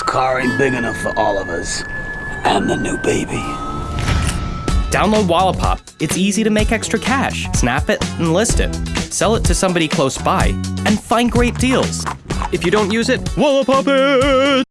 This car ain't big enough for all of us. And the new baby. Download Wallapop. It's easy to make extra cash. Snap it and list it. Sell it to somebody close by and find great deals. If you don't use it, Wallapop it!